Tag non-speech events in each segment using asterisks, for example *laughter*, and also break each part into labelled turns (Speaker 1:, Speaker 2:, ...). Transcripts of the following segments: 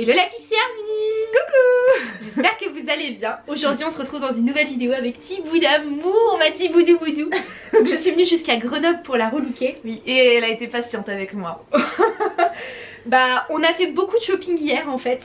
Speaker 1: Hello la Pixie Army Coucou J'espère que vous allez bien. Aujourd'hui on se retrouve dans une nouvelle vidéo avec Thibou d'amour, ma Thiboudou Boudou. Donc je suis venue jusqu'à Grenoble pour la relooker.
Speaker 2: Oui, et elle a été patiente avec moi. *laughs*
Speaker 1: bah on a fait beaucoup de shopping hier en fait.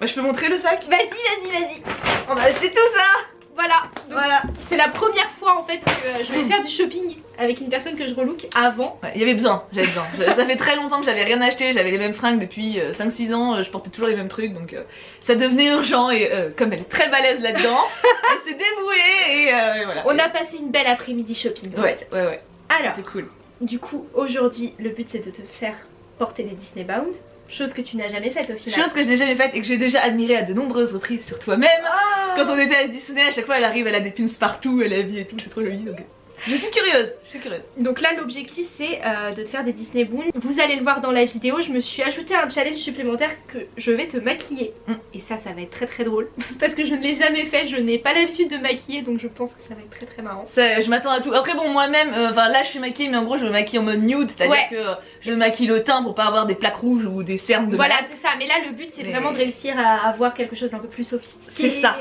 Speaker 2: Bah je peux montrer le sac?
Speaker 1: Vas-y, vas-y, vas-y
Speaker 2: On a acheté tout ça
Speaker 1: voilà, voilà. c'est la première fois en fait que je vais faire du shopping avec une personne que je relook avant.
Speaker 2: Il y avait besoin, j'avais besoin. ça fait très longtemps que j'avais rien acheté, j'avais les mêmes fringues depuis 5-6 euh, ans, euh, je portais toujours les mêmes trucs donc euh, ça devenait urgent et comme elle est très balèze là-dedans, *laughs* elle s'est dévouée et, voilà.
Speaker 1: On a passé une belle après-midi shopping.
Speaker 2: Ouais, ouais, ouais.
Speaker 1: Alors, cool. Du coup, aujourd'hui, le but c'est de te faire porter les Disney Bound. Chose que tu n'as jamais faite au final.
Speaker 2: Chose que je n'ai jamais faite et que j'ai déjà admirée à de nombreuses reprises sur toi-même. Ah. Quand on était à Disney, à chaque fois elle arrive, elle a des pins partout, elle a vie et tout, c'est trop joli. Donc... Je suis curieuse, je suis curieuse.
Speaker 1: Donc là l'objectif c'est euh, de te faire des Disney Boons. Vous allez le voir dans la vidéo, je me suis ajouté un challenge supplémentaire que je vais te maquiller. Mm. Et ça, ça va être très très drôle. *laughs* Parce que je ne l'ai jamais fait, je n'ai pas l'habitude de maquiller donc je pense que ça va être très très marrant.
Speaker 2: je m'attends à tout. Après bon moi-même, euh, enfin là je suis maquillée mais en gros je me maquille en mode nude, c'est-à-dire que euh, je maquille le teint pour pas avoir des plaques rouges ou des cernes de
Speaker 1: Voilà c'est ça, mais là le but c'est vraiment de réussir à avoir quelque chose d'un peu plus sophistiqué.
Speaker 2: C'est ça.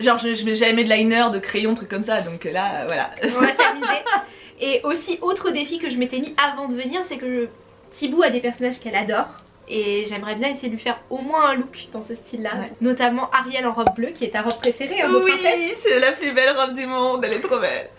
Speaker 2: Genre je, je mets jamais de liner, de crayon, trucs comme ça donc là voilà.
Speaker 1: On va s'amuser. Et aussi, autre défi que je m'étais mis avant de venir, c'est que Thibou a des personnages qu'elle adore. Et j'aimerais bien essayer de lui faire au moins un look dans ce style là Notamment Ariel en robe bleue qui est ta robe préférée hein,
Speaker 2: Oui c'est la plus belle robe du monde, elle est trop belle.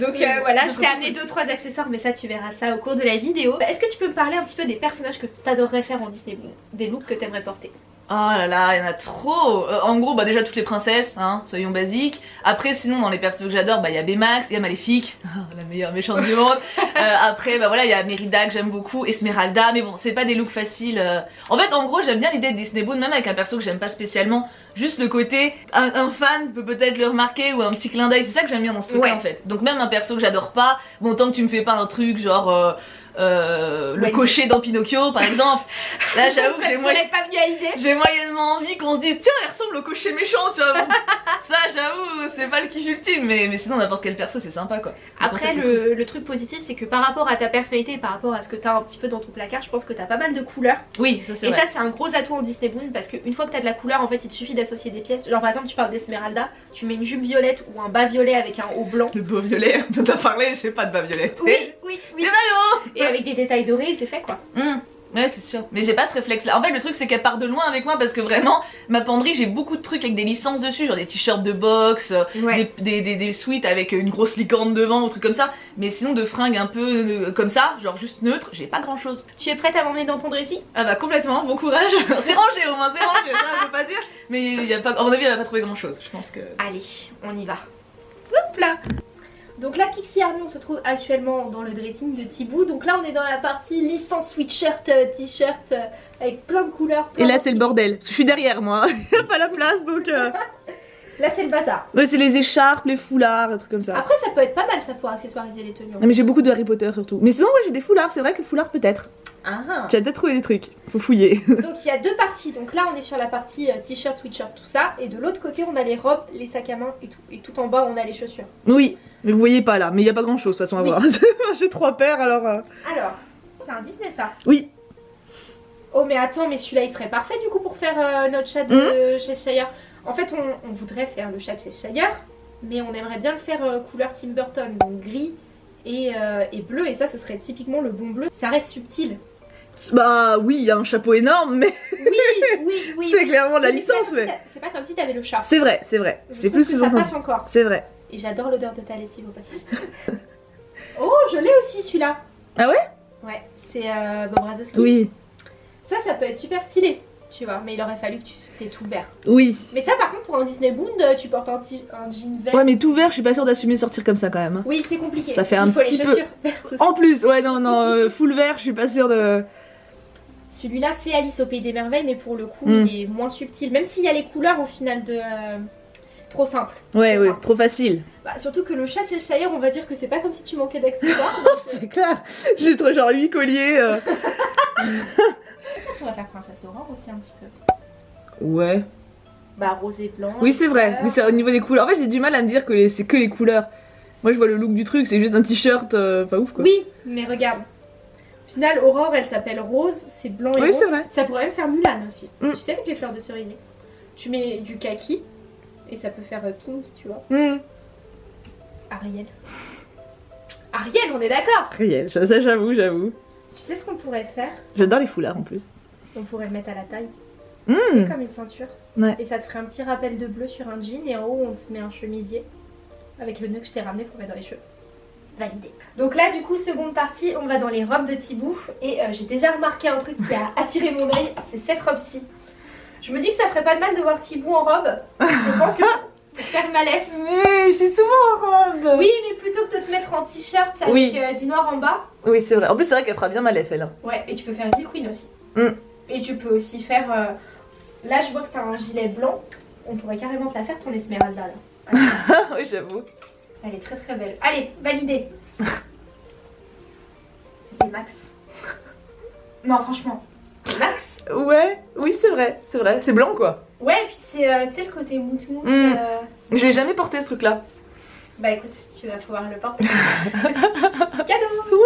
Speaker 1: Donc euh, voilà je t'ai amené 2-3 accessoires mais ça tu verras ça au cours de la vidéo. Est-ce que tu peux me parler un petit peu des personnages que tu adorerais faire en Disney Des looks que tu aimerais porter?
Speaker 2: Oh là là, il y en a trop euh, En gros, bah déjà toutes les princesses, hein, soyons basiques. Après, sinon, dans les persos que j'adore, bah il y a Baymax, il y a Maléfique, *laughs* la meilleure méchante du monde. Euh, après, bah voilà, il y a Merida que j'aime beaucoup, Esmeralda, mais bon, c'est pas des looks faciles. Euh. En fait, en gros, j'aime bien l'idée de Disney Boon, même avec un perso que j'aime pas spécialement. Juste le côté, un, fan peut peut-être le remarquer ou un petit clin d'œil, c'est ça que j'aime bien dans ce truc en fait. Donc même un perso que j'adore pas, bon tant que tu me fais pas un truc genre... Euh, le cocher dans Pinocchio par exemple. Là *laughs* j'avoue que j'ai moyennement envie qu'on se dise tiens il ressemble au cocher méchant tu vois. *laughs* ça j'avoue c'est pas le kiff ultime mais, mais sinon n'importe quel perso c'est sympa quoi.
Speaker 1: Après le, le, truc positif c'est que par rapport à ta personnalité et par rapport à ce que t'as un petit peu dans ton placard je pense que t'as pas mal de couleurs.
Speaker 2: Oui ça c'est
Speaker 1: Et ça c'est un gros atout en Disney Boon parce qu'une fois que t'as de la couleur en fait il te suffit d'associer des pièces. Genre par exemple tu parles d'Esmeralda, tu mets une jupe violette ou un bas violet avec un haut blanc.
Speaker 2: Le bas violet, *laughs* t'as parlé, j'ai pas de bas violet.
Speaker 1: Oui, oui, oui.
Speaker 2: Le
Speaker 1: Et avec des détails dorés, c'est fait quoi.
Speaker 2: Mmh. Ouais c'est sûr, mais j'ai pas ce réflexe là. En fait le truc c'est qu'elle part de loin avec moi parce que vraiment ma penderie j'ai beaucoup de trucs avec des licences dessus, genre des t-shirts de boxe, des, des, des, suites avec une grosse licorne devant ou trucs comme ça. Mais sinon de fringues un peu euh, comme ça, genre juste neutre, j'ai pas grand chose.
Speaker 1: Tu es prête à m'emmener dans ton dressing?
Speaker 2: Ah bah complètement, bon courage. *laughs* c'est rangé au moins, c'est rangé, ça je peux pas dire. Mais y a pas, à mon avis elle va pas trouver grand chose, je pense que...
Speaker 1: Allez, on y va. Hop là donc la Pixie Army on se trouve actuellement dans le dressing de Thibou Donc là on est dans la partie licence sweatshirt, euh, t-shirt euh, avec plein de couleurs.
Speaker 2: Et là c'est le bordel, parce que je suis derrière moi, il *laughs* a pas la place donc... Euh.
Speaker 1: Là c'est le bazar.
Speaker 2: Ouais c'est les écharpes, les foulards, des trucs comme ça.
Speaker 1: Après ça peut être pas mal ça pour accessoiriser les tenues.
Speaker 2: mais j'ai beaucoup de Harry Potter surtout. Mais sinon ouais j'ai des foulards, c'est vrai que foulards peut-être. Ah. Tu as peut-être trouvé des trucs, faut fouiller. *laughs*
Speaker 1: Donc il y a deux parties, donc là on est sur la partie t-shirt, sweatshirt, tout ça. Et de l'autre côté on a les robes, les sacs à main et tout. Et tout en bas on a les chaussures.
Speaker 2: Oui. Mais vous voyez pas là, mais il n'y a pas grand chose de toute façon à voir. *laughs* J'ai trois paires alors. Euh.
Speaker 1: Alors, c'est un Disney ça
Speaker 2: Oui.
Speaker 1: Oh mais attends, mais celui-là il serait parfait du coup pour faire euh, notre chat de chez hmm Cheshire. En fait, on, voudrait faire le chat de Cheshire, mais on aimerait bien le faire euh, couleur Tim Burton, donc gris et, et, bleu. Et ça, ce serait typiquement le bon bleu. Ça reste subtil.
Speaker 2: Bah oui, il y a un chapeau énorme, mais.
Speaker 1: Oui, oui, *laughs* oui.
Speaker 2: c'est clairement la licence, mais.
Speaker 1: C'est pas comme si t'avais le chat.
Speaker 2: C'est vrai, c'est vrai. C'est plus
Speaker 1: que ça passe encore.
Speaker 2: C'est vrai.
Speaker 1: Et j'adore l'odeur de ta lessive au passage. *laughs* oh, je l'ai aussi celui-là.
Speaker 2: Ah ouais?
Speaker 1: Ouais, c'est euh, Bob Razowski.
Speaker 2: Oui.
Speaker 1: Ça, ça peut être super stylé, tu vois. Mais il aurait fallu que tu t'es tout vert.
Speaker 2: Oui.
Speaker 1: Mais ça, par contre, pour un Disney Boond, tu portes un, un, jean vert.
Speaker 2: Ouais, mais tout vert, je suis pas sûre d'assumer sortir comme ça quand même. Hein.
Speaker 1: Oui, c'est compliqué.
Speaker 2: Ça fait un petit peu. En plus, ouais, non, non, euh, full vert, je suis pas sûre de.
Speaker 1: Celui-là, c'est Alice au Pays des Merveilles, mais pour le coup, hmm. il est moins subtil. Même s'il y a les couleurs au final de. Euh, trop simple.
Speaker 2: Ouais, ouais, trop facile.
Speaker 1: Bah, surtout que le chat chez Shire, on va dire que c'est pas comme si tu manquais *laughs* d'accessoires.
Speaker 2: c'est clair, j'ai trop genre 8 colliers. Euh. *laughs*
Speaker 1: pourrait faire princesse Aurore aussi un petit peu.
Speaker 2: Ouais.
Speaker 1: Bah rose et blanc.
Speaker 2: Oui c'est vrai, mais c'est au niveau des couleurs. En fait j'ai du mal à me dire que c'est que les couleurs. Moi je vois le look du truc, c'est juste un t-shirt euh, pas ouf quoi.
Speaker 1: Oui, mais regarde. Au final, Aurore, elle s'appelle Rose, c'est blanc et
Speaker 2: Oui,
Speaker 1: rose.
Speaker 2: c'est vrai.
Speaker 1: Ça pourrait même faire Mulan aussi.
Speaker 2: Mm.
Speaker 1: Tu sais, avec les fleurs de cerisier. Tu mets du kaki et ça peut faire euh, pink, tu vois.
Speaker 2: Hmm.
Speaker 1: Ariel. Ariel, on est d'accord
Speaker 2: ça, ça, j'avoue, j'avoue.
Speaker 1: Tu sais ce qu'on pourrait faire?
Speaker 2: J'adore les foulards en plus.
Speaker 1: On pourrait le mettre à la taille.
Speaker 2: Hmm.
Speaker 1: C'est comme une ceinture.
Speaker 2: Ouais.
Speaker 1: Et ça te ferait un petit rappel de bleu sur un jean et en haut, on te met un chemisier avec le nœud que je t'ai ramené pour mettre dans les cheveux. Validé. Donc là, du coup, seconde partie, on va dans les robes de Thibaut. Et euh, j'ai déjà remarqué un truc qui a *laughs* attiré mon œil, c'est cette robe-ci. Je me dis que ça ferait pas de mal de voir Thibaut en robe. Je pense que *laughs* pour faire Malef.
Speaker 2: Mais je suis souvent en robe.
Speaker 1: Oui, mais plutôt que de te mettre en t-shirt avec
Speaker 2: Oui.
Speaker 1: euh, du noir en bas.
Speaker 2: Oui, c'est vrai. En plus, c'est vrai qu'elle fera bien ma lèvre, elle. hein.
Speaker 1: Ouais, et tu peux faire une queen aussi.
Speaker 2: Mm.
Speaker 1: Et tu peux aussi faire. euh, Là, je vois que t'as un gilet blanc. On pourrait carrément te la faire ton Esmeralda là. *laughs*
Speaker 2: oui, j'avoue.
Speaker 1: Elle est très très belle. Allez, validé. Et Max. Non, franchement. Max.
Speaker 2: Ouais, oui, c'est vrai, c'est vrai. C'est blanc, quoi.
Speaker 1: Ouais, et puis c'est euh, tu sais le côté mout mout.
Speaker 2: Mm.
Speaker 1: euh,
Speaker 2: Je l'ai jamais porté, ce truc-là.
Speaker 1: Bah écoute, tu vas pouvoir le porter. *laughs* Cadeau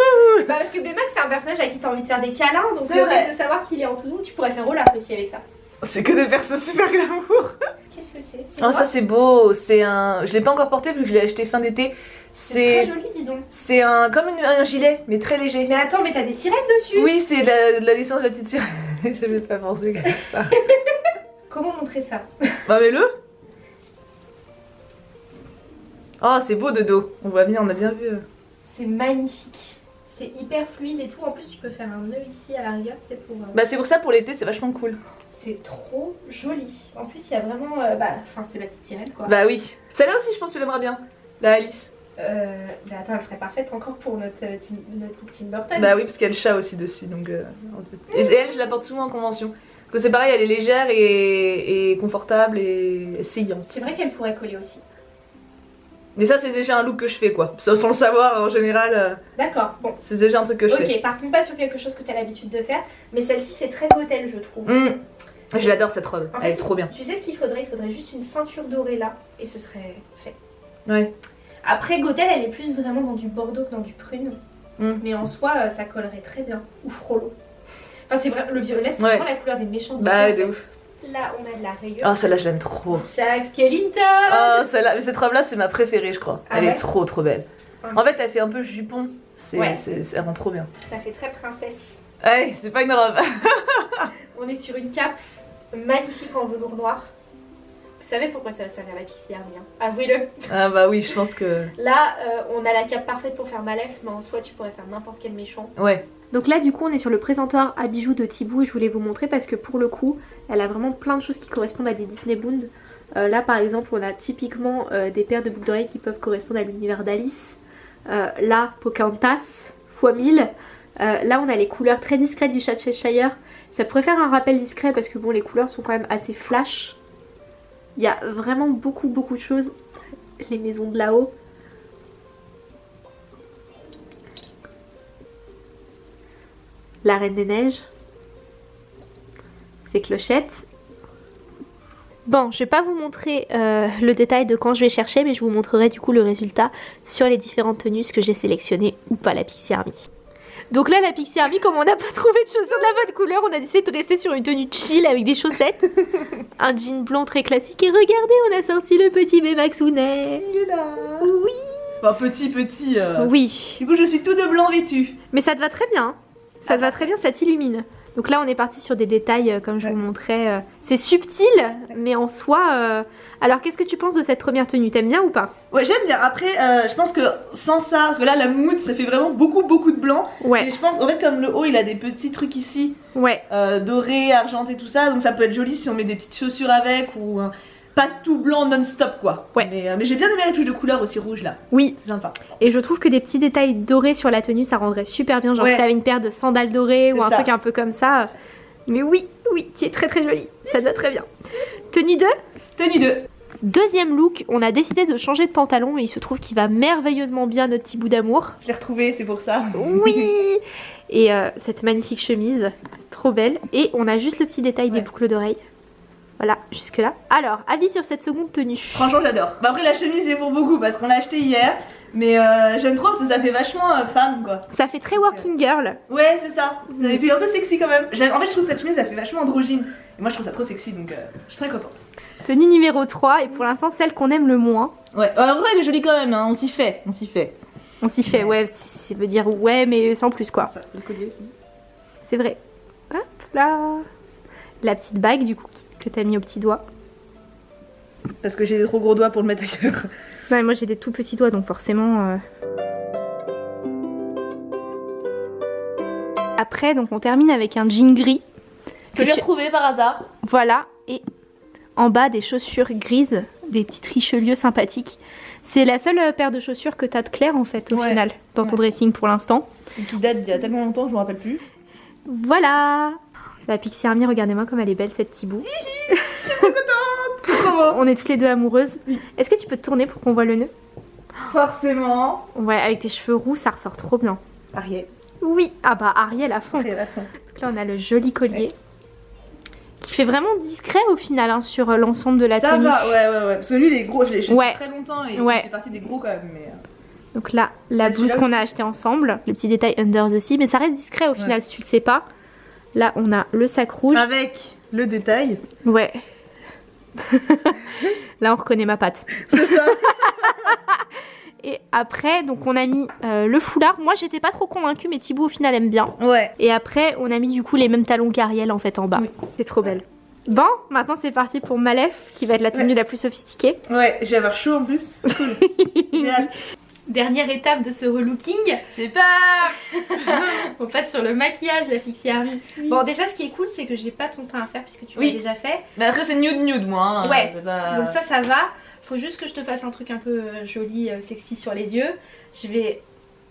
Speaker 1: Bah parce que Baymax c'est un personnage à qui t'as envie de faire des câlins, donc le
Speaker 2: vrai.
Speaker 1: fait de savoir qu'il est en tout doux, tu pourrais faire Olaf aussi avec ça.
Speaker 2: C'est que des persos super glamour.
Speaker 1: Qu'est-ce que c'est?
Speaker 2: Oh,
Speaker 1: quoi?
Speaker 2: ça, c'est beau. C'est un. Je l'ai pas encore porté vu que je l'ai acheté fin d'été.
Speaker 1: C'est très joli, dis donc.
Speaker 2: C'est un. Comme une- un gilet, mais très léger.
Speaker 1: Mais attends, mais t'as des sirènes dessus
Speaker 2: Oui, c'est la, la licence de la petite sirène. *laughs* J'avais pas pensé comme ça. *laughs*
Speaker 1: Comment montrer ça?
Speaker 2: Bah, mais le Oh, c'est beau de dos. On voit bien, on a bien vu. euh.
Speaker 1: C'est magnifique. C'est hyper fluide et tout. En plus, tu peux faire un nœud ici à la rigueur, c'est pour. euh,
Speaker 2: Bah, c'est pour ça, pour l'été, c'est vachement cool.
Speaker 1: C'est trop joli. En plus, il y a vraiment. euh, bah, enfin, c'est la petite sirène quoi.
Speaker 2: Bah, oui. Celle-là aussi, je pense que tu l'aimeras bien. La Alice.
Speaker 1: Euh, mais attends, elle serait parfaite encore pour notre, euh, team, notre Tim Burton.
Speaker 2: Bah oui, parce qu'il y a le chat aussi dessus, donc... euh, en fait. Et elle, je la porte souvent en convention. Parce que c'est pareil, elle est légère et, et confortable et essayante.
Speaker 1: C'est vrai qu'elle pourrait coller aussi.
Speaker 2: Mais ça, c'est déjà un look que je fais, quoi. Sans, sans le savoir, en général, euh,
Speaker 1: D'accord, bon.
Speaker 2: c'est déjà un truc que je fais.
Speaker 1: Ok, partons pas sur quelque chose que tu as l'habitude de faire, mais celle-ci fait très gothel, je trouve.
Speaker 2: Hum. Je l'adore, cette robe.
Speaker 1: En
Speaker 2: elle
Speaker 1: fait,
Speaker 2: est trop bien.
Speaker 1: Tu sais ce qu'il faudrait? Il faudrait juste une ceinture dorée là, et ce serait fait.
Speaker 2: Ouais.
Speaker 1: Après, gothel, elle est plus vraiment dans du bordeaux que dans du prune.
Speaker 2: Mm.
Speaker 1: Mais en soi, euh, ça collerait très bien. Ou frollo. Enfin, c'est vrai, le violet, c'est
Speaker 2: Ouais.
Speaker 1: vraiment la couleur des méchants
Speaker 2: Bah, de ouf.
Speaker 1: Là, on a de la rayure.
Speaker 2: Oh, celle-là, je l'aime trop.
Speaker 1: Jack Skellington
Speaker 2: Oh, celle-là, mais cette robe-là, c'est ma préférée, je crois.
Speaker 1: Ah
Speaker 2: elle
Speaker 1: ouais
Speaker 2: est trop, trop belle. En fait, elle fait un peu jupon. C'est,
Speaker 1: Ouais.
Speaker 2: ça rend trop bien.
Speaker 1: Ça fait très princesse.
Speaker 2: Ouais, c'est pas une robe. *laughs*
Speaker 1: On est sur une cape magnifique en velours noir. Vous savez pourquoi ça va servir la Pixie Army hein Avouez-le.
Speaker 2: ah bah oui, je pense que...
Speaker 1: Là, euh, on a la cape parfaite pour faire Malef, mais en soi, tu pourrais faire n'importe quel méchant.
Speaker 2: Ouais.
Speaker 1: Donc là, du coup, on est sur le présentoir à bijoux de Thibaut et je voulais vous montrer parce que pour le coup, elle a vraiment plein de choses qui correspondent à des Disney Bound. Euh, là, par exemple, on a typiquement euh, des paires de boucles d'oreilles qui peuvent correspondre à l'univers d'Alice. Euh, là, Pocahontas, x 1000. Euh, là, on a les couleurs très discrètes du chat Cheshire. Ça pourrait faire un rappel discret parce que bon, les couleurs sont quand même assez flash. Il y a vraiment beaucoup, beaucoup de choses. Les maisons de là-haut. La Reine des Neiges. Ces clochettes. Bon, je vais pas vous montrer euh, le détail de quand je vais chercher, mais je vous montrerai du coup le résultat sur les différentes tenues que j'ai sélectionnées ou pas la Pixie Army. Donc là, la Pixie Army, comme on n'a pas trouvé de chaussures de la bonne couleur, on a décidé de rester sur une tenue chill avec des chaussettes, un jean blanc très classique. Et regardez, on a sorti le petit Bémaxounet.
Speaker 2: Il est là
Speaker 1: Oui.
Speaker 2: Enfin, petit, petit... euh.
Speaker 1: Oui,
Speaker 2: Du coup, je suis tout de blanc vêtu.
Speaker 1: mais ça te va très bien. Ça te va très bien, ça t'illumine. Donc là, on est parti sur des détails, euh, comme je
Speaker 2: Ouais.
Speaker 1: vous montrais. euh, C'est subtil, mais en soi. euh, Alors, qu'est-ce que tu penses de cette première tenue? T'aimes bien ou pas?
Speaker 2: Ouais, j'aime bien. Après, euh, je pense que sans ça, parce que là, la moumoute, ça fait vraiment beaucoup, beaucoup de blanc. Et
Speaker 1: Ouais,
Speaker 2: je pense, en fait, comme le haut, il a des petits trucs ici,
Speaker 1: ouais.
Speaker 2: euh, dorés, argentés, tout ça. Donc ça peut être joli si on met des petites chaussures avec ou pas tout blanc non-stop, quoi.
Speaker 1: Ouais.
Speaker 2: Mais, euh, mais j'ai bien aimé la touche de couleur aussi rouge là.
Speaker 1: Oui,
Speaker 2: C'est sympa.
Speaker 1: et je trouve que des petits détails dorés sur la tenue, ça rendrait super bien. Genre,
Speaker 2: Ouais.
Speaker 1: si t'avais une paire de sandales dorées ou un
Speaker 2: ça.
Speaker 1: truc un peu comme ça. Mais oui, oui, tu es très très jolie. Ça te va très bien. Tenue 2
Speaker 2: Tenue 2.
Speaker 1: Deuxième look, on a décidé de changer de pantalon et il se trouve qu'il va merveilleusement bien notre petit bout d'amour.
Speaker 2: Je l'ai retrouvé, c'est pour ça.
Speaker 1: Oui *laughs* Et euh, cette magnifique chemise, trop belle. Et on a juste le petit détail des boucles d'oreilles. Voilà, jusque là. Alors, avis sur cette seconde tenue.
Speaker 2: Franchement, j'adore. Bah après, la chemise est pour beaucoup parce qu'on l'a acheté hier. Mais euh, j'aime trop parce que ça fait vachement euh, femme quoi.
Speaker 1: Ça fait très working girl.
Speaker 2: Ouais, c'est ça. Et puis un peu sexy quand même. En fait, je trouve cette chemise, ça fait vachement androgyne. Et moi, je trouve ça trop sexy donc euh, je suis très contente.
Speaker 1: Tenue numéro 3 et pour l'instant celle qu'on aime le moins.
Speaker 2: Ouais, en vrai, elle est jolie quand même. hein. On s'y fait, on s'y fait.
Speaker 1: On s'y fait, ouais, ça veut dire ouais, mais sans plus quoi.
Speaker 2: Ça, le collier aussi.
Speaker 1: C'est vrai. Hop là. La petite bague du coup qui- que t'as mis au petit doigt.
Speaker 2: Parce que j'ai des trop gros doigts pour le mettre ailleurs. *laughs*
Speaker 1: Non, mais moi j'ai des tout petits doigts donc forcément. euh. Après, donc on termine avec un jean gris.
Speaker 2: Que j'ai
Speaker 1: tu-
Speaker 2: retrouvé par hasard.
Speaker 1: Voilà, et en bas des chaussures grises, des petites richelieu sympathiques. C'est la seule euh, paire de chaussures que t'as de clair en fait au
Speaker 2: Ouais.
Speaker 1: final dans ton
Speaker 2: Ouais.
Speaker 1: dressing pour l'instant.
Speaker 2: Qui date d'il y a tellement longtemps je me rappelle plus.
Speaker 1: Voilà La Pixie Army, regardez-moi comme elle est belle cette Thibaut.
Speaker 2: Beau.
Speaker 1: On est toutes les deux amoureuses.
Speaker 2: Oui.
Speaker 1: Est-ce que tu peux te tourner pour qu'on voit le nœud?
Speaker 2: Forcément.
Speaker 1: Ouais, avec tes cheveux roux, ça ressort trop bien.
Speaker 2: Ariel.
Speaker 1: Oui, ah bah Ariel à fond.
Speaker 2: Ariel à fond.
Speaker 1: Donc là, on a le joli collier. Qui fait vraiment discret au final hein, sur euh, l'ensemble de la
Speaker 2: Ça
Speaker 1: tenue.
Speaker 2: va, ouais, ouais, ouais. Parce que lui, il est gros. Je l'ai acheté
Speaker 1: Ouais.
Speaker 2: très longtemps et
Speaker 1: Ouais.
Speaker 2: ça fait partie des gros quand même. Mais... euh,
Speaker 1: Donc là, la blouse qu'on a
Speaker 2: aussi.
Speaker 1: acheté ensemble, le petit détail under the sea, mais ça reste discret au final
Speaker 2: Ouais.
Speaker 1: si tu le sais pas. Là, on a le sac rouge.
Speaker 2: Avec le détail.
Speaker 1: Ouais. *laughs* là, on reconnaît ma patte.
Speaker 2: C'est ça. *laughs*
Speaker 1: Et après, donc on a mis euh, le foulard. Moi, j'étais pas trop convaincue, mais Thibaut au final aime bien.
Speaker 2: ouais.
Speaker 1: Et après, on a mis du coup les mêmes talons qu'Ariel en fait en bas.
Speaker 2: Oui.
Speaker 1: C'est trop belle. Bon, maintenant c'est parti pour Malef, qui va être la tenue
Speaker 2: Ouais.
Speaker 1: la plus sophistiquée.
Speaker 2: Ouais, je vais avoir chaud en plus. Cool. *laughs* J'ai hâte.
Speaker 1: Dernière étape de ce relooking,
Speaker 2: C'est pas. *laughs*
Speaker 1: on passe sur le maquillage, la Pixie Army. Bon, déjà, ce qui est cool, c'est que j'ai pas ton teint à faire puisque tu
Speaker 2: Oui.
Speaker 1: l'as déjà fait.
Speaker 2: Mais après, c'est nude nude, moi. hein.
Speaker 1: Ouais.
Speaker 2: Pas-
Speaker 1: Donc ça, ça va. Faut juste que je te fasse un truc un peu euh, joli, euh, sexy sur les yeux. Je vais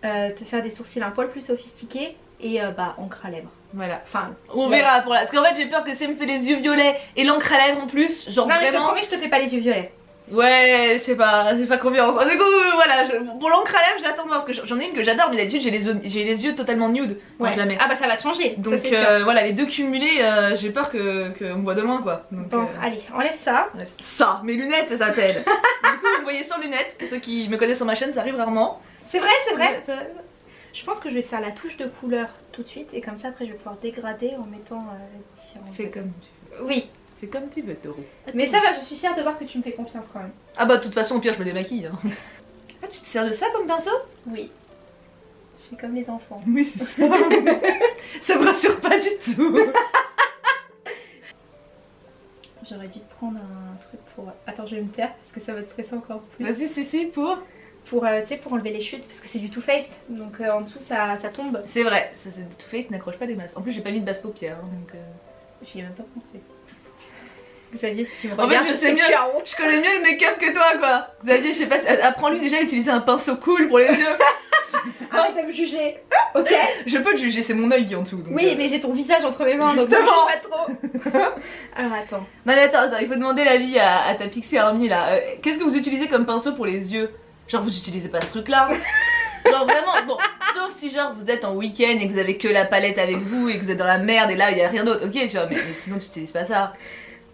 Speaker 1: euh, te faire des sourcils un poil plus sophistiqués et euh, bah encre à lèvres.
Speaker 2: Voilà.
Speaker 1: Enfin,
Speaker 2: On
Speaker 1: Ouais.
Speaker 2: verra pour la. Parce qu'en fait, j'ai peur que elle me fait les yeux violets et l'encre à lèvres en plus, genre
Speaker 1: non mais je te
Speaker 2: vraiment.
Speaker 1: promets, je te fais pas les yeux violets.
Speaker 2: Ouais, je sais pas, j'ai pas confiance. Du coup, voilà, je- pour l'encre à lèvres, j'attends de voir parce que j'en ai une que j'adore, mais d'habitude j'ai les, j'ai les yeux totalement nude. Moi, je la mets.
Speaker 1: Ah bah ça va te changer.
Speaker 2: Donc
Speaker 1: ça,
Speaker 2: euh, voilà, les deux cumulés, euh, j'ai peur que qu'on me voit demain quoi. Donc,
Speaker 1: Bon,
Speaker 2: euh,
Speaker 1: allez, enlève ça.
Speaker 2: ça, mes lunettes, ça s'appelle. *laughs* du coup, vous me voyez sans lunettes. Pour ceux qui me connaissent sur ma chaîne, ça arrive rarement.
Speaker 1: C'est vrai, c'est vrai.
Speaker 2: Ça-
Speaker 1: Je pense que je vais te faire la touche de couleur tout de suite et comme ça après je vais pouvoir dégrader en mettant euh, différents.
Speaker 2: Fais comme tu veux.
Speaker 1: Oui,
Speaker 2: Fais comme tu veux, Taureau.
Speaker 1: mais ça va, je suis fière de voir que tu me fais confiance quand même.
Speaker 2: Ah bah, de toute façon, au pire, je me démaquille. hein. *laughs* Ah, tu te sers de ça comme pinceau?
Speaker 1: Oui. Je suis comme les enfants.
Speaker 2: Oui, c'est ça. ça me rassure pas du tout. *laughs*
Speaker 1: J'aurais dû te prendre un truc pour. Attends, je vais me taire parce que ça va te stresser encore plus.
Speaker 2: Vas-y, c'est si pour.
Speaker 1: Pour, euh, tu sais, pour enlever les chutes parce que c'est du Too Faced donc euh, en dessous ça, ça tombe.
Speaker 2: C'est vrai, ça c'est Too Faced n'accroche pas des masses. En plus, j'ai pas mis de basse paupière. hein, donc, euh,
Speaker 1: J'y ai même pas pensé. Xavier, si tu me
Speaker 2: En fait,
Speaker 1: regardes,
Speaker 2: je sais mieux. Je connais mieux le make-up que toi, quoi. Xavier, je sais pas, apprends-lui déjà à utiliser un pinceau cool pour les yeux. *laughs*
Speaker 1: Arrête de me juger, ok
Speaker 2: Je peux te juger, c'est mon œil qui est en dessous. donc,
Speaker 1: Oui,
Speaker 2: euh.
Speaker 1: mais j'ai ton visage entre mes mains, donc
Speaker 2: Justement.
Speaker 1: ne juge pas trop. *laughs* Alors attends.
Speaker 2: Non, mais attends, attends, il faut demander l'avis à, à ta Pixie Army là. Euh, Qu'est-ce que vous utilisez comme pinceau pour les yeux? Genre, vous utilisez pas ce truc-là? *laughs* Genre vraiment, bon, sauf si genre vous êtes en week-end et que vous avez que la palette avec vous et que vous êtes dans la merde et là il y a rien d'autre, ok tu vois, mais, mais sinon tu utilises pas ça.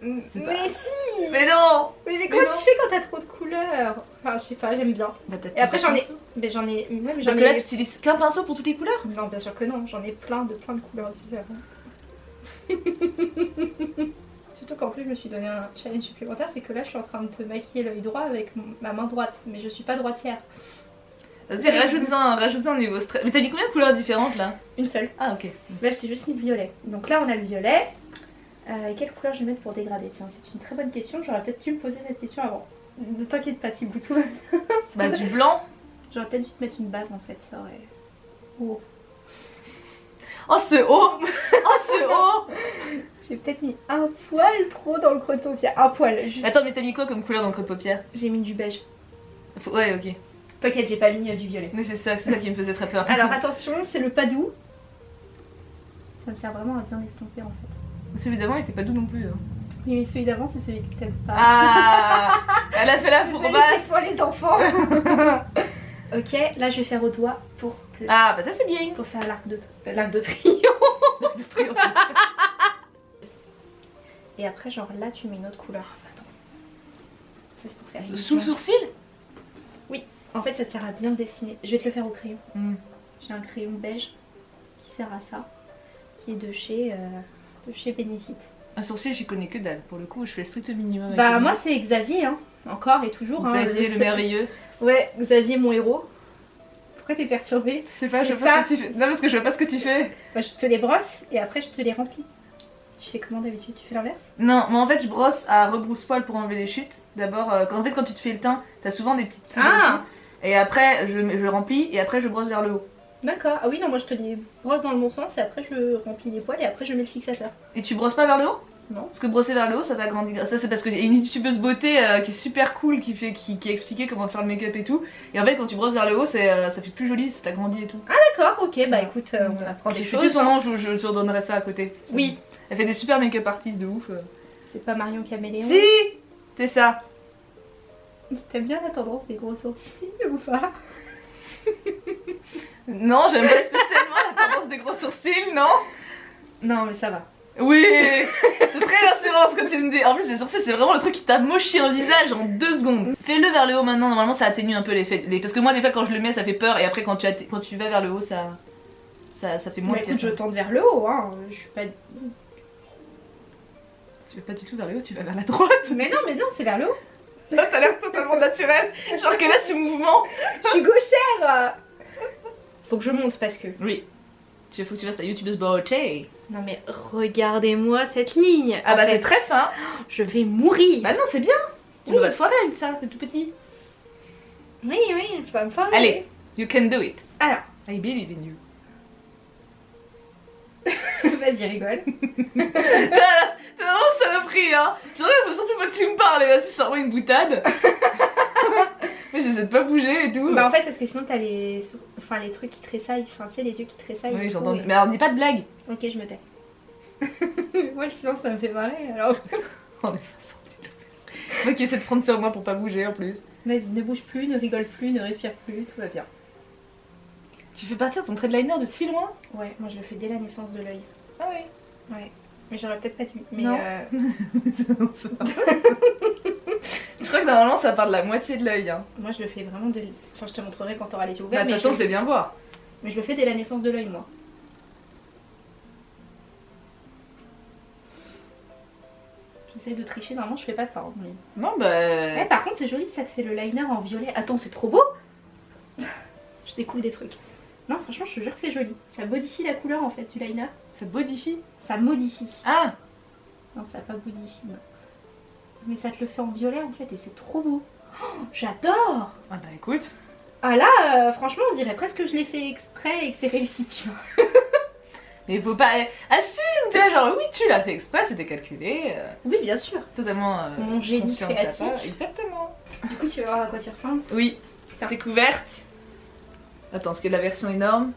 Speaker 1: Mais
Speaker 2: pas-
Speaker 1: si
Speaker 2: Mais non
Speaker 1: Mais, mais comment tu fais quand t'as trop de couleurs Enfin, je sais pas, j'aime bien.
Speaker 2: Bah,
Speaker 1: Et après, j'en ai-. Mais j'en ai. J'en
Speaker 2: Parce que là tu utilises qu'un pinceau pour toutes les couleurs?
Speaker 1: Non, bien sûr que non, j'en ai plein de plein de couleurs différentes. *laughs* Surtout qu'en plus, je me suis donné un challenge supplémentaire, c'est que là, je suis en train de te maquiller l'œil droit avec ma main droite, mais je suis pas droitière.
Speaker 2: Vas-y, rajoute-en rajoute un niveau stress. Mais t'as mis combien de couleurs différentes là?
Speaker 1: Une seule.
Speaker 2: Ah ok.
Speaker 1: Là, je t'ai juste mis le violet. Donc là, on a le violet. Euh, quelle couleur je vais mettre pour dégrader? Tiens, c'est une très bonne question. J'aurais peut-être dû me poser cette question avant. Ne t'inquiète pas, bien.
Speaker 2: Bah du blanc.
Speaker 1: J'aurais peut-être dû te mettre une base en fait, ça aurait. Oh.
Speaker 2: Oh c'est haut Oh c'est haut *laughs*
Speaker 1: J'ai peut-être mis un poil trop dans le creux de paupière. Un poil, juste.
Speaker 2: Attends, mais t'as mis quoi comme couleur dans le creux de paupière?
Speaker 1: J'ai mis du beige.
Speaker 2: Faut- Ouais, ok.
Speaker 1: T'inquiète, j'ai pas mis euh, du violet.
Speaker 2: Mais c'est ça, c'est ça qui me faisait très peur.
Speaker 1: Alors *laughs* attention, c'est le pas doux. Ça me sert vraiment à bien estomper en fait.
Speaker 2: Celui d'avant il était pas doux non plus. hein.
Speaker 1: Oui, mais celui d'avant, c'est celui que t'aimes pas.
Speaker 2: Ah Elle a fait la *laughs*
Speaker 1: c'est
Speaker 2: fourbasse
Speaker 1: soit les enfants. *laughs* ok, là je vais faire au doigt pour te...
Speaker 2: Ah bah ça c'est bien
Speaker 1: pour faire l'arc de, *laughs* l'arc de triomphe. Et après, genre là, tu mets une autre couleur. Attends. Vais te faire une
Speaker 2: Sous le sourcil?
Speaker 1: En fait, ça sert à bien dessiner. Je vais te le faire au crayon.
Speaker 2: Hmm.
Speaker 1: J'ai un crayon beige qui sert à ça, qui est de chez, euh, de chez Benefit.
Speaker 2: Un sourcil, j'y connais que dalle. Pour le coup, je fais le strict minimum. avec
Speaker 1: Bah moi c'est Xavier, hein. encore et toujours. hein,
Speaker 2: Xavier, le merveilleux.
Speaker 1: Ouais, Xavier mon héros. Pourquoi t'es perturbée
Speaker 2: Je sais pas, je vois pas ce que tu fais. Non, parce que je vois pas ce que tu fais.
Speaker 1: bah, Je te les brosse et après je te les remplis. Tu fais comment d'habitude? Tu fais l'inverse?
Speaker 2: Non, mais en fait, je brosse à rebrousse-poil pour enlever les chutes. D'abord, euh, quand- en fait, quand tu te fais le teint, t'as souvent des petites
Speaker 1: Ah.
Speaker 2: Et après, je, je remplis et après, je brosse vers le haut.
Speaker 1: D'accord. Ah oui, non, moi je te brosse dans le bon sens et après je remplis les poils et après je mets le fixateur.
Speaker 2: Et tu brosses pas vers le haut?
Speaker 1: Non.
Speaker 2: Parce que brosser vers le haut, ça t'agrandit. Ça, c'est parce qu'il y a une youtubeuse beauté euh, qui est super cool, qui, fait, qui, qui a expliqué comment faire le make-up et tout. Et en fait, quand tu brosses vers le haut, c'est, euh, ça fait plus joli, ça t'agrandit et tout.
Speaker 1: D'accord, ok, bah écoute, euh, on apprend
Speaker 2: je
Speaker 1: des
Speaker 2: sais plus
Speaker 1: choses.
Speaker 2: son nom, je, je te redonnerai ça à côté.
Speaker 1: Oui,
Speaker 2: Elle fait des super make-up artistes de ouf.
Speaker 1: c'est pas Marion Caméléon.
Speaker 2: Si C'était ça.
Speaker 1: T'aimes bien la tendance des gros sourcils ou pas? *laughs*
Speaker 2: Non, j'aime pas spécialement la tendance des gros sourcils, non?
Speaker 1: Non, mais ça va.
Speaker 2: Oui C'est très rassurant ce que tu me dis. En plus, les sourcils, c'est vraiment le truc qui t'amochit un visage en deux secondes. Fais-le vers le haut maintenant, normalement ça atténue un peu l'effet. les- Parce que moi, des fois, quand je le mets, ça fait peur, et après, quand tu, atte- quand tu vas vers le haut, ça, ça, ça fait moins
Speaker 1: écoute, je tente vers le haut, hein. Je suis pas.
Speaker 2: Tu vas pas du tout vers le haut, tu vas vers la droite.
Speaker 1: Mais non, mais non, c'est vers le haut.
Speaker 2: Là, t'as l'air totalement naturel. Genre qu'elle a ce mouvement.
Speaker 1: Je suis gauchère Faut que je monte parce que.
Speaker 2: Oui. Tu faut que tu fasses ta youtubeuse beauté.
Speaker 1: Non mais regardez-moi cette ligne.
Speaker 2: Ah
Speaker 1: En
Speaker 2: bah c'est très fin.
Speaker 1: Je vais mourir.
Speaker 2: Bah non, c'est bien. Tu
Speaker 1: Oui.
Speaker 2: pas te foirer avec ça, c'est tout petit.
Speaker 1: Oui, oui, je vais me faire.
Speaker 2: Allez, you can do it.
Speaker 1: Alors,
Speaker 2: I believe in you. *laughs*
Speaker 1: vas-y, rigole. *laughs*
Speaker 2: T'as vraiment saloperie, hein. Faut surtout pas que tu me parles, vas-y, sors-moi une boutade. *laughs* Mais j'essaie de pas bouger et tout.
Speaker 1: Bah en fait, parce que sinon t'as les, enfin les trucs qui tressaillent, enfin tu sais les yeux qui tressaillent.
Speaker 2: oui, j'entends. Mais alors, dis pas de blague.
Speaker 1: Ok, je me tais. Moi le silence ça me fait marrer alors.
Speaker 2: On est pas sorti. Le mec qui essaie de prendre sur moi pour pas bouger en plus.
Speaker 1: Vas-y, ne bouge plus, ne rigole plus, ne respire plus, tout va bien.
Speaker 2: Tu fais partir ton trait de liner de si loin?
Speaker 1: Ouais, moi je le fais dès la naissance de l'œil.
Speaker 2: Ah oui.
Speaker 1: Ouais. Mais j'aurais peut-être pas dû. Mais
Speaker 2: Non.
Speaker 1: euh, *laughs*
Speaker 2: je crois que normalement ça part de la moitié de l'œil. Hein.
Speaker 1: moi je le fais vraiment dès. Enfin, je te montrerai quand t'auras les yeux
Speaker 2: Bah,
Speaker 1: ouverts.
Speaker 2: de toute façon,
Speaker 1: je...
Speaker 2: fais bien voir.
Speaker 1: mais je le fais dès la naissance de l'œil, moi. J'essaye de tricher, normalement je fais pas ça. hein, mais-
Speaker 2: Non, bah.
Speaker 1: Ouais, par contre, c'est joli, ça te fait le liner en violet. Attends, c'est trop beau *laughs* Je découvre des trucs. Non, franchement, je te jure que c'est joli. Ça modifie la couleur en fait du liner.
Speaker 2: Ça bodifie.
Speaker 1: Ça modifie.
Speaker 2: Ah
Speaker 1: Non, ça pas modifie, non. Mais ça te le fait en violet en fait et c'est trop beau. Oh, J'adore
Speaker 2: Ah bah écoute.
Speaker 1: Ah là, euh, franchement, on dirait presque que je l'ai fait exprès et que c'est réussi, tu vois. *laughs*
Speaker 2: Mais faut pas. Assume, tu vois, genre oui, tu l'as fait exprès, c'était calculé. euh,
Speaker 1: Oui, bien sûr.
Speaker 2: totalement. euh,
Speaker 1: Mon génie créatif.
Speaker 2: Exactement.
Speaker 1: Du coup, tu vas voir à quoi tu ressembles.
Speaker 2: Oui.
Speaker 1: Tiens.
Speaker 2: Découverte. Attends, ce qu'il y a de la version énorme?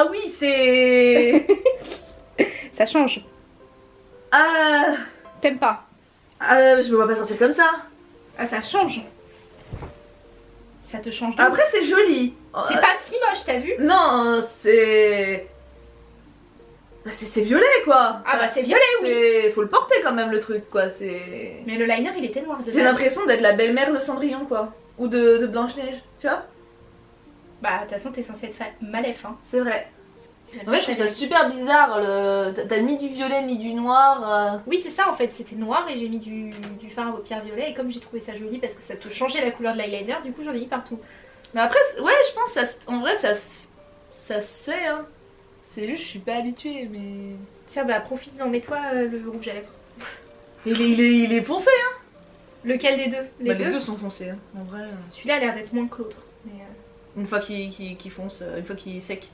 Speaker 2: Ah, oui, c'est. *laughs*
Speaker 1: Ça change.
Speaker 2: ah,
Speaker 1: T'aimes pas
Speaker 2: ah, je me vois pas sortir comme ça.
Speaker 1: Ah, ça change. Ça te change
Speaker 2: Après, c'est joli.
Speaker 1: C'est
Speaker 2: Euh,
Speaker 1: pas si moche, t'as vu?
Speaker 2: Non, c'est. Bah, c'est c'est violet quoi.
Speaker 1: Ah bah c'est violet, oui.
Speaker 2: Faut le porter quand même le truc quoi. C'est.
Speaker 1: Mais le liner, il était noir de
Speaker 2: J'ai l'impression d'être la belle-mère de Cendrillon quoi. Ou de, de Blanche-Neige. Tu vois?
Speaker 1: Bah, de toute façon, t'es censé être malef, hein.
Speaker 2: C'est vrai. En fait, je trouve ça super bizarre. Le... t'as- mis du violet, mis du noir. euh.
Speaker 1: Oui, c'est ça en fait, c'était noir et j'ai mis du, du fard à paupières violet. Et comme j'ai trouvé ça joli parce que ça te changeait la couleur de l'eyeliner, du coup j'en ai mis partout.
Speaker 2: Mais après, ouais, je pense ça, en vrai, ça, se- ça se fait. Hein. C'est juste, je suis pas habituée, mais.
Speaker 1: Tiens, bah profites-en, mets-toi euh, le rouge à lèvres.
Speaker 2: Il est, il est, il est foncé. Hein.
Speaker 1: Lequel des deux? Les
Speaker 2: Bah,
Speaker 1: deux,
Speaker 2: les deux sont foncés. Hein. En vrai, euh,
Speaker 1: Celui-là a l'air d'être moins que l'autre. Mais, euh,
Speaker 2: une fois qu'il fonce, euh, une fois qu'il est sec,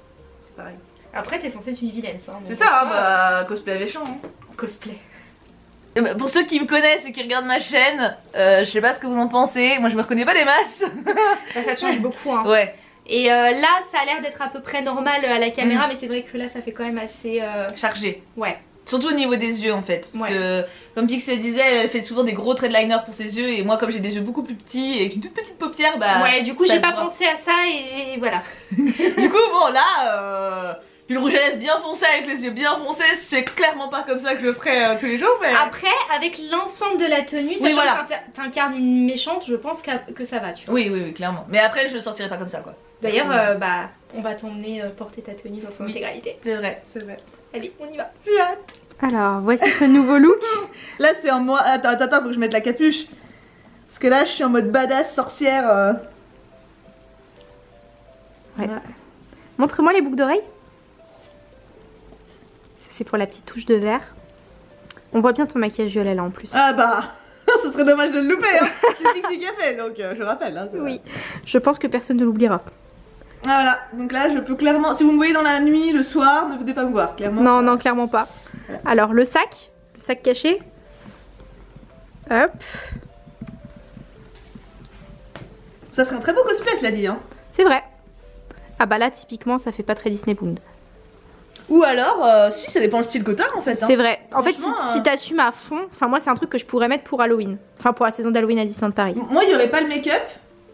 Speaker 2: c'est pareil.
Speaker 1: Après, t'es censé être une vilaine, ça. hein,
Speaker 2: C'est ça, hein,
Speaker 1: ah,
Speaker 2: bah, cosplay avec champ. Hein.
Speaker 1: Cosplay.
Speaker 2: Pour ceux qui me connaissent et qui regardent ma chaîne, euh, je sais pas ce que vous en pensez. Moi, je me reconnais pas des masses.
Speaker 1: Bah, *laughs* ça te change beaucoup, hein.
Speaker 2: Ouais,
Speaker 1: Et euh, là, ça a l'air d'être à peu près normal à la caméra, mais c'est vrai que là, ça fait quand même assez. euh,
Speaker 2: chargé.
Speaker 1: Ouais.
Speaker 2: Surtout au niveau des yeux en fait. Parce
Speaker 1: Ouais.
Speaker 2: que, comme Pixel disait, elle fait souvent des gros traits de liner pour ses yeux. Et moi, comme j'ai des yeux beaucoup plus petits et une toute petite paupière, bah.
Speaker 1: ouais, du coup, j'ai pas
Speaker 2: voit.
Speaker 1: pensé à ça et, et voilà. *laughs*
Speaker 2: Du coup, bon, là, euh, Puis le rouge à lèvres bien foncé avec les yeux bien foncés, c'est clairement pas comme ça que je le ferais euh, tous les jours, mais.
Speaker 1: Après, avec l'ensemble de la tenue, sachant
Speaker 2: voilà.
Speaker 1: que t'in- t'incarnes une méchante, je pense qu'à- que ça va, tu vois.
Speaker 2: Oui, oui, oui, clairement. Mais après, je sortirai pas comme ça, quoi.
Speaker 1: D'ailleurs, euh, bah, on va t'emmener euh, porter ta tenue dans son
Speaker 2: Oui.
Speaker 1: intégralité.
Speaker 2: C'est vrai, c'est vrai.
Speaker 1: Allez, on y va. Alors, voici ce nouveau look. *laughs*
Speaker 2: Là, c'est en moi. Attends, attends, attends, faut que je mette la capuche. Parce que là, je suis en mode badass sorcière. euh.
Speaker 1: Ouais. Montre-moi les boucles d'oreilles. Ça, c'est pour la petite touche de vert. On voit bien ton maquillage violet là en plus.
Speaker 2: Ah bah, *laughs* ce serait dommage de le louper. Hein. c'est Pixie fait, donc euh, je rappelle. Hein,
Speaker 1: oui, je pense que personne ne l'oubliera.
Speaker 2: Ah, voilà, donc là, je peux clairement. Si vous me voyez dans la nuit, le soir, ne venez pas me voir, clairement.
Speaker 1: Non, non, clairement pas. Alors, le sac, le sac caché. Hop,
Speaker 2: Ça ferait un très beau cosplay, cela dit. Hein.
Speaker 1: c'est vrai. Ah bah là, typiquement, ça fait pas très Disney Bound.
Speaker 2: Ou alors, euh, si, ça dépend le style que t'as en fait. hein.
Speaker 1: C'est vrai. En fait, si,
Speaker 2: Franchement,
Speaker 1: si
Speaker 2: euh,
Speaker 1: t'assumes à fond, enfin moi, c'est un truc que je pourrais mettre pour Halloween. Enfin, pour la saison d'Halloween à Disneyland Paris.
Speaker 2: Moi, il y aurait pas le make-up.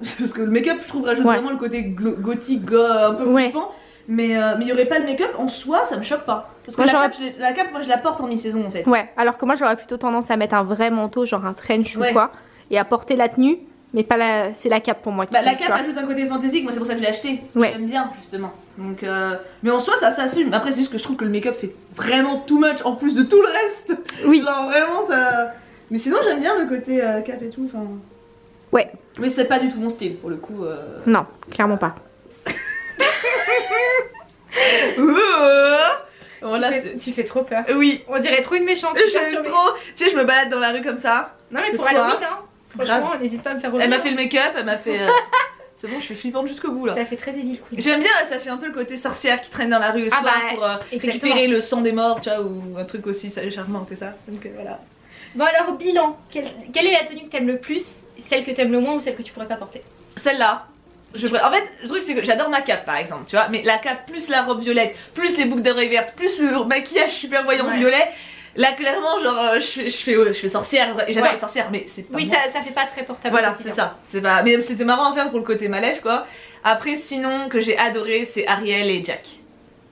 Speaker 2: *laughs* Parce que le make-up, je trouve, rajoute
Speaker 1: Ouais.
Speaker 2: vraiment le côté gothique, go- un peu
Speaker 1: Ouais.
Speaker 2: flippant. Mais euh, mais il y aurait pas le make-up en soi, ça me choque pas. Parce que
Speaker 1: Moi,
Speaker 2: la, cape, je l'ai- la cape, moi, je la porte en mi-saison en fait.
Speaker 1: Ouais, alors que moi, j'aurais plutôt tendance à mettre un vrai manteau, genre un trench
Speaker 2: Ouais.
Speaker 1: ou quoi, et à porter la tenue, mais pas la. C'est la cape pour moi qui.
Speaker 2: Bah, la cape ajoute un côté fantaisique, moi c'est pour ça que je l'ai acheté. Parce que
Speaker 1: Ouais.
Speaker 2: j'aime bien justement. Donc, euh, Mais en soi, ça s'assume. Après, c'est juste que je trouve que le make-up fait vraiment too much en plus de tout le reste.
Speaker 1: Oui,
Speaker 2: Genre vraiment ça. Mais sinon, j'aime bien le côté euh, cap et tout. Enfin.
Speaker 1: Ouais.
Speaker 2: Mais c'est pas du tout mon style pour le coup. euh.
Speaker 1: non, clairement pas. *laughs* Tu fais trop peur.
Speaker 2: Oui.
Speaker 1: On dirait trop une méchante.
Speaker 2: J'aime trop. Tu sais, je me balade dans la rue comme ça.
Speaker 1: Non, mais pour
Speaker 2: soir.
Speaker 1: Halloween, hein. Franchement, n'hésite pas à me faire
Speaker 2: Elle m'a
Speaker 1: revenir.
Speaker 2: fait le make-up, elle m'a fait. euh, *laughs* c'est bon, je suis flippante jusqu'au bout là.
Speaker 1: Ça fait très Evil Queen.
Speaker 2: J'aime bien, ça fait un peu le côté sorcière qui traîne dans la rue le
Speaker 1: Ah
Speaker 2: soir
Speaker 1: bah,
Speaker 2: pour euh, récupérer le sang des morts, tu vois, ou un truc aussi ça, charmant que ça. Donc euh, voilà.
Speaker 1: Bon, alors, bilan. Quelle, quelle est la tenue que t'aimes le plus? Celle que t'aimes le moins ou celle que tu pourrais pas porter
Speaker 2: Celle-là. Je... En fait, le truc c'est que j'adore ma cape par exemple, tu vois, mais la cape plus la robe violette, plus les boucles d'oreilles vertes, plus le maquillage super voyant
Speaker 1: Ouais.
Speaker 2: violet, là clairement, genre, euh, je, fais- je fais, je fais sorcière, j'adore
Speaker 1: Ouais.
Speaker 2: les sorcières, mais c'est pas
Speaker 1: Oui,
Speaker 2: moi.
Speaker 1: ça, ça fait pas très portable.
Speaker 2: Voilà, c'est ça. C'est pas... Mais c'était marrant à faire pour le côté malève quoi. Après, sinon, que j'ai adoré, c'est Ariel et Jack.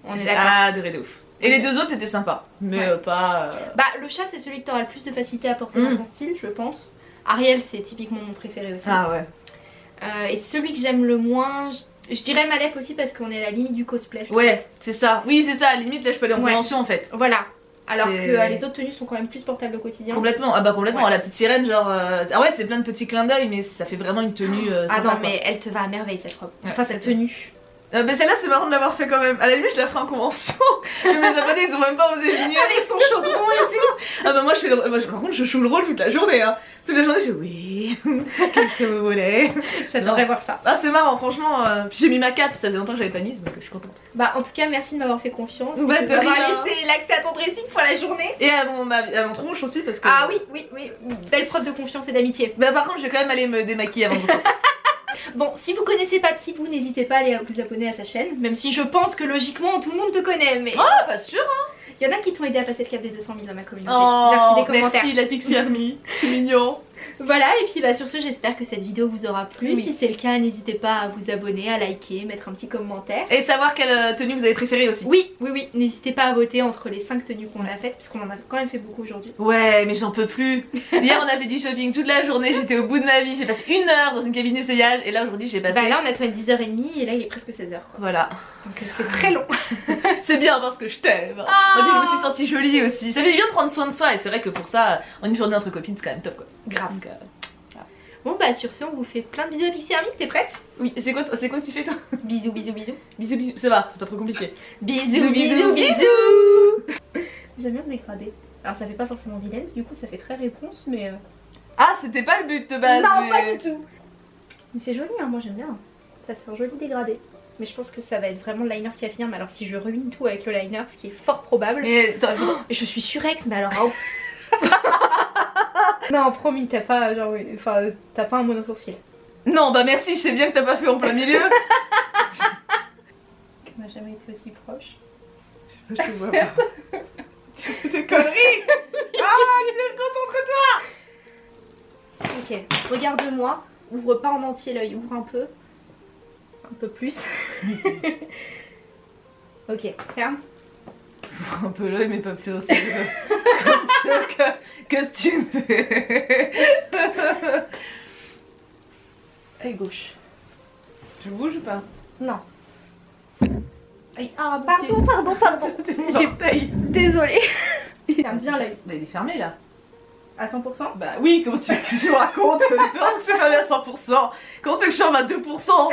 Speaker 1: On est d'accord.
Speaker 2: adoré de ouf. Et les deux autres étaient sympas, mais
Speaker 1: Ouais.
Speaker 2: euh, pas. euh,
Speaker 1: Bah, le chat, c'est celui que t'auras le plus de facilité à porter
Speaker 2: Mm.
Speaker 1: dans ton style, je pense. Ariel, c'est typiquement mon préféré aussi.
Speaker 2: Ah ouais.
Speaker 1: Euh, et celui que j'aime le moins, je, je dirais Malef aussi parce qu'on est à la limite du cosplay.
Speaker 2: Ouais, c'est ça. Oui, c'est ça. À la limite, là, je peux aller en
Speaker 1: Ouais.
Speaker 2: convention en fait.
Speaker 1: Voilà. Alors que euh, les autres tenues sont quand même plus portables au quotidien.
Speaker 2: Complètement. Ah bah complètement.
Speaker 1: Ouais.
Speaker 2: La petite sirène, genre. euh, Ah ouais, c'est plein de petits clins d'œil, mais ça fait vraiment une tenue. euh,
Speaker 1: ah non,
Speaker 2: quoi.
Speaker 1: mais elle te va à merveille cette robe.
Speaker 2: Ouais,
Speaker 1: enfin, cette tenue.
Speaker 2: Euh, mais celle-là, c'est marrant de l'avoir fait quand même. À la limite, je la ferai en convention. *laughs* mais mes abonnés, ils ont même pas osé venir.
Speaker 1: Avec son chaudron et tout.
Speaker 2: Ah bah moi, je fais le... moi, Par contre, je joue le rôle toute la journée. Hein. Toute la journée, je fais oui. *laughs* Qu'est-ce que vous voulez? *laughs*
Speaker 1: J'adorerais voir ça.
Speaker 2: Ah, c'est marrant, franchement. euh, j'ai mis ma cape. Ça faisait longtemps que j'avais pas mise, donc je suis contente.
Speaker 1: Bah, en tout cas, merci de m'avoir fait confiance.
Speaker 2: Bah, de
Speaker 1: d'avoir
Speaker 2: rien.
Speaker 1: laissé l'accès à ton dressing pour la journée.
Speaker 2: Et à mon, à mon tronche aussi, parce que.
Speaker 1: Ah oui, oui, oui. Belle preuve de confiance et d'amitié.
Speaker 2: Bah par contre, je vais quand même aller me démaquiller avant de sortir.
Speaker 1: Bon, si vous connaissez pas Tibou, n'hésitez pas à aller vous abonner à sa chaîne. Même si je pense que logiquement tout le monde te connaît. Mais
Speaker 2: Ah, pas sûr.
Speaker 1: il y en a qui t'ont aidé à passer le cap des 200 000 dans ma communauté.
Speaker 2: Oh,
Speaker 1: J'ai reçu des commentaires.
Speaker 2: merci la Pixie Army. C'est mignon.
Speaker 1: Voilà, et puis bah, sur ce, j'espère que cette vidéo vous aura plu.
Speaker 2: Oui.
Speaker 1: Si c'est le cas, n'hésitez pas à vous abonner, à liker, mettre un petit commentaire.
Speaker 2: Et savoir quelle euh, tenue vous avez préférée aussi.
Speaker 1: Oui, oui, oui, n'hésitez pas à voter entre les 5 tenues qu'on a faites, puisqu'on en a quand même fait beaucoup aujourd'hui.
Speaker 2: Ouais, mais j'en peux plus. Hier, on a fait du shopping toute la journée. J'étais au bout de ma vie. J'ai passé une heure dans une cabine d'essayage. Et là, aujourd'hui, j'ai passé.
Speaker 1: Bah là, on a tourné 10h30 et là, il est presque 16h quoi.
Speaker 2: Voilà.
Speaker 1: Donc euh, c'est très long. *laughs*
Speaker 2: C'est bien parce que je t'aime.
Speaker 1: Ah.
Speaker 2: Et puis, je me suis sentie jolie aussi. Ça fait du bien de prendre soin de soi. Et c'est vrai que pour ça, en une journée entre copines, c'est quand même top quoi.
Speaker 1: Grave.
Speaker 2: Euh,
Speaker 1: Bon, bah sur ce, on vous fait plein de bisous, Pixie Army. T'es prête?
Speaker 2: Oui, c'est quoi, c'est quoi que tu fais toi?
Speaker 1: Bisous, bisous, bisous.
Speaker 2: Bisous, bisous. Ça va, c'est pas trop compliqué.
Speaker 1: Bisous,
Speaker 2: bisous,
Speaker 1: bisous, bisous. J'aime bien le dégradé. Alors ça fait pas forcément vilaine, du coup ça fait très réponse, mais... euh,
Speaker 2: Ah, c'était pas le but de base.
Speaker 1: non,
Speaker 2: mais-
Speaker 1: pas du tout Mais c'est joli, hein, moi j'aime bien. Ça te fait un joli dégradé. Mais je pense que ça va être vraiment le liner qui va finir. Mais alors si je ruine tout avec le liner, ce qui est fort probable...
Speaker 2: Mais attends. *gasps*
Speaker 1: Je suis surex, mais alors... oh. Non, promis, t'as pas, genre, oui, enfin, t'as pas un monosourcil.
Speaker 2: Non, bah merci, je sais bien que t'as pas fait en plein milieu. *laughs*
Speaker 1: On n'a jamais été aussi proche.
Speaker 2: Je te vois pas. *laughs* tu fais des conneries Ah, Lisa, concentre-toi
Speaker 1: Ok, regarde-moi. Ouvre pas en entier l'œil, ouvre un peu. Un peu plus. *laughs* Ok, ferme.
Speaker 2: Un peu l'œil, mais pas plus *laughs* Qu'est-ce que tu fais?
Speaker 1: Œil gauche.
Speaker 2: Tu bouges ou pas?
Speaker 1: Non.
Speaker 2: Aïe,
Speaker 1: Ah, pardon, pardon, *laughs* pardon. J'ai Désolée. *laughs* Ferme bien l'œil.
Speaker 2: Bah, il est fermé là.
Speaker 1: À 100%
Speaker 2: Bah oui, comment tu veux que je raconte que c'est fermé à 100%. Comment tu veux que je ferme à 2%